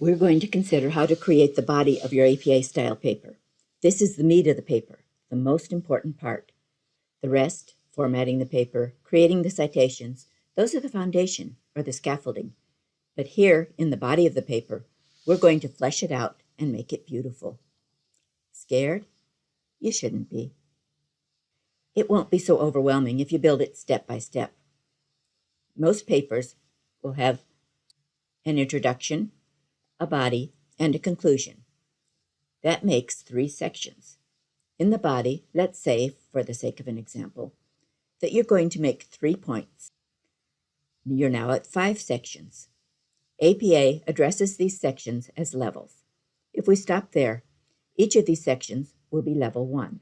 We're going to consider how to create the body of your APA style paper. This is the meat of the paper, the most important part. The rest, formatting the paper, creating the citations, those are the foundation or the scaffolding. But here in the body of the paper, we're going to flesh it out and make it beautiful. Scared? You shouldn't be. It won't be so overwhelming if you build it step by step. Most papers will have an introduction, a body, and a conclusion. That makes three sections. In the body, let's say, for the sake of an example, that you're going to make three points. You're now at five sections. APA addresses these sections as levels. If we stop there, each of these sections will be level one.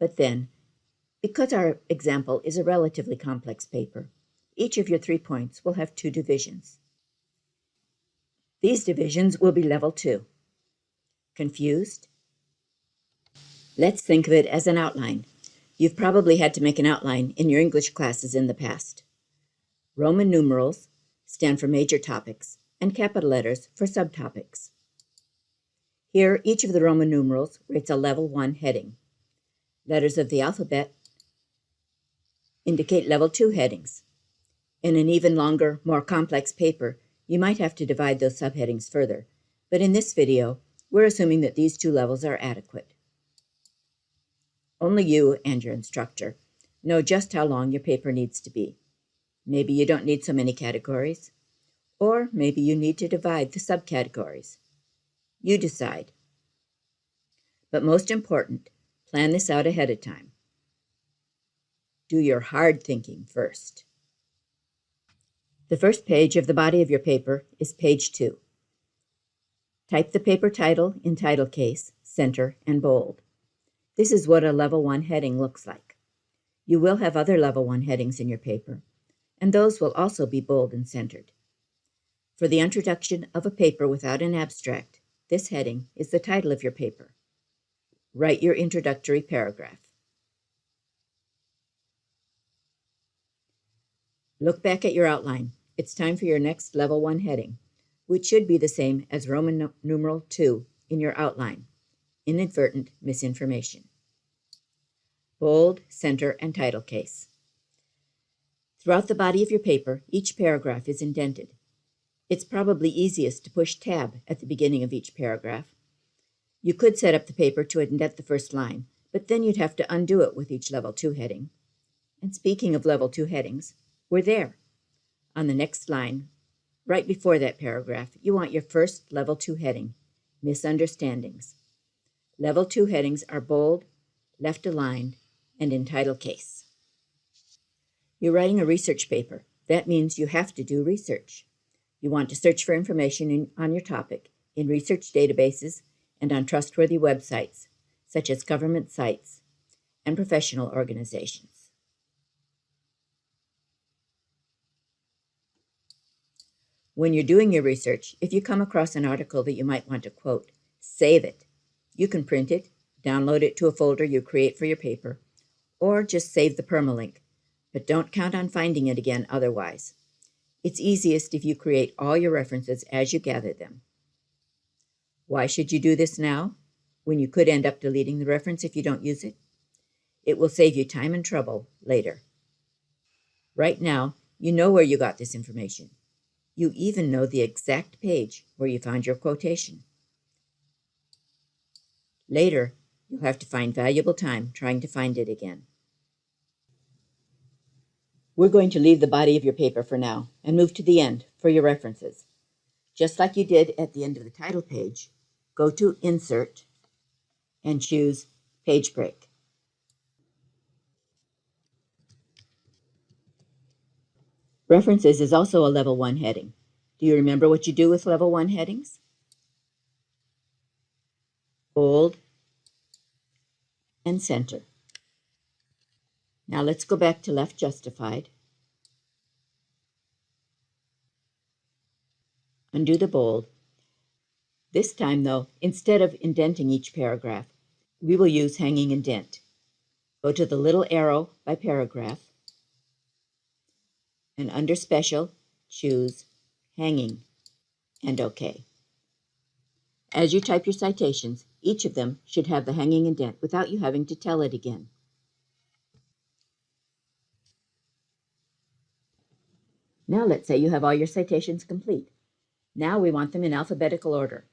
But then, because our example is a relatively complex paper, each of your three points will have two divisions. These divisions will be level two. Confused? Let's think of it as an outline. You've probably had to make an outline in your English classes in the past. Roman numerals stand for major topics and capital letters for subtopics. Here, each of the Roman numerals rates a level 1 heading. Letters of the alphabet indicate level 2 headings. In an even longer, more complex paper, you might have to divide those subheadings further, but in this video, we're assuming that these two levels are adequate. Only you and your instructor know just how long your paper needs to be. Maybe you don't need so many categories, or maybe you need to divide the subcategories. You decide. But most important, plan this out ahead of time. Do your hard thinking first. The first page of the body of your paper is page 2. Type the paper title in title case, center, and bold. This is what a level 1 heading looks like. You will have other level 1 headings in your paper, and those will also be bold and centered. For the introduction of a paper without an abstract, this heading is the title of your paper. Write your introductory paragraph. Look back at your outline. It's time for your next Level 1 heading, which should be the same as Roman numeral 2 in your outline, inadvertent misinformation. Bold, center, and title case. Throughout the body of your paper, each paragraph is indented. It's probably easiest to push tab at the beginning of each paragraph. You could set up the paper to indent the first line, but then you'd have to undo it with each Level 2 heading. And speaking of Level 2 headings, we're there. On the next line, right before that paragraph, you want your first Level 2 heading, Misunderstandings. Level 2 headings are bold, left aligned, and in title case. You're writing a research paper. That means you have to do research. You want to search for information in, on your topic in research databases and on trustworthy websites, such as government sites and professional organizations. When you're doing your research, if you come across an article that you might want to quote, save it. You can print it, download it to a folder you create for your paper, or just save the permalink, but don't count on finding it again otherwise. It's easiest if you create all your references as you gather them. Why should you do this now, when you could end up deleting the reference if you don't use it? It will save you time and trouble later. Right now, you know where you got this information. You even know the exact page where you found your quotation. Later, you'll have to find valuable time trying to find it again. We're going to leave the body of your paper for now and move to the end for your references. Just like you did at the end of the title page, go to Insert and choose Page Break. References is also a level one heading. Do you remember what you do with level one headings? Bold and center. Now let's go back to left justified. Undo the bold. This time, though, instead of indenting each paragraph, we will use hanging indent. Go to the little arrow by paragraph and under Special, choose Hanging and OK. As you type your citations, each of them should have the hanging indent without you having to tell it again. Now let's say you have all your citations complete. Now we want them in alphabetical order.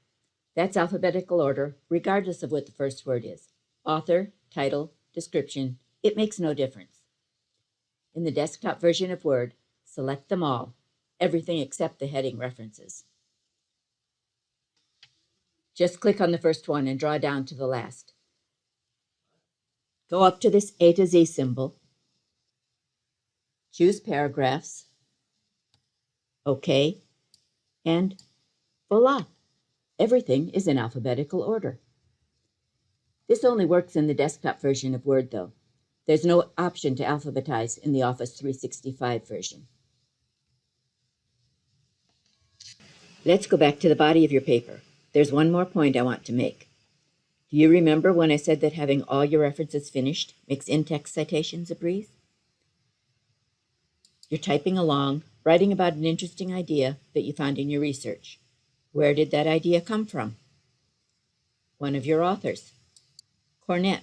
That's alphabetical order regardless of what the first word is. Author, title, description, it makes no difference. In the desktop version of Word, select them all, everything except the heading references. Just click on the first one and draw down to the last. Go up to this A to Z symbol, choose Paragraphs, OK, and voila, everything is in alphabetical order. This only works in the desktop version of Word, though. There's no option to alphabetize in the Office 365 version. Let's go back to the body of your paper. There's one more point I want to make. Do you remember when I said that having all your references finished makes in-text citations a breeze? You're typing along, writing about an interesting idea that you found in your research. Where did that idea come from? One of your authors. Cornett.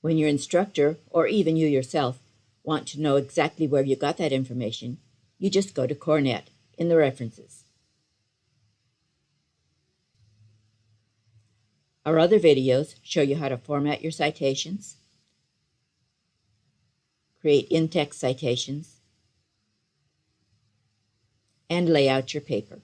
When your instructor, or even you yourself, want to know exactly where you got that information, you just go to Cornett in the references. Our other videos show you how to format your citations, create in-text citations, and lay out your paper.